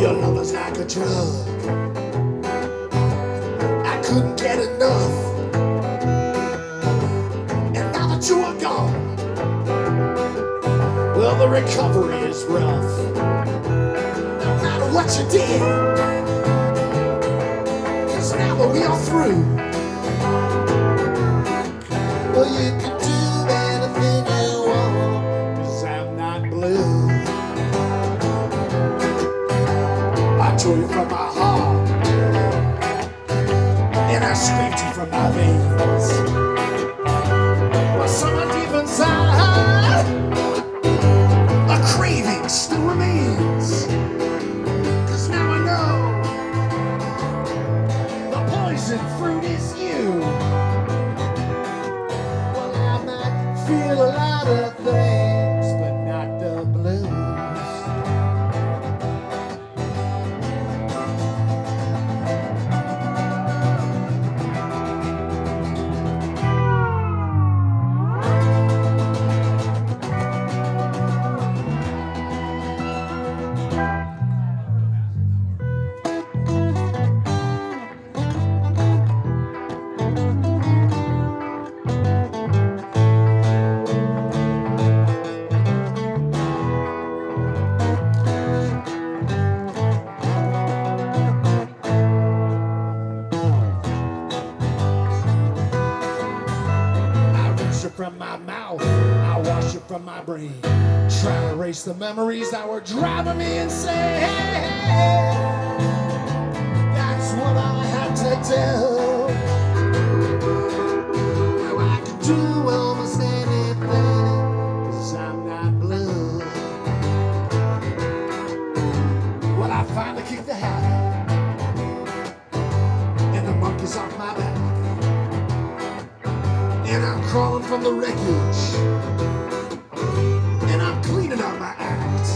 Your love is like a drug. I couldn't get enough. And now that you are gone, well, the recovery is rough. No matter what you did, cause now that we are through, well, you can do anything you want, cause I'm not blue. You from my heart, and I scraped you from my veins. But somewhere deep inside, a craving still remains. Cause now I know the poison fruit is you. From my mouth, I wash it from my brain. Try to erase the memories that were driving me insane. Crawling from the wreckage, and I'm cleaning up my act.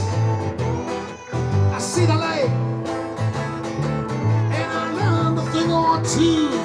I see the light, and I learned a thing or two.